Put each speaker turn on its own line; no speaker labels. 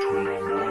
Turn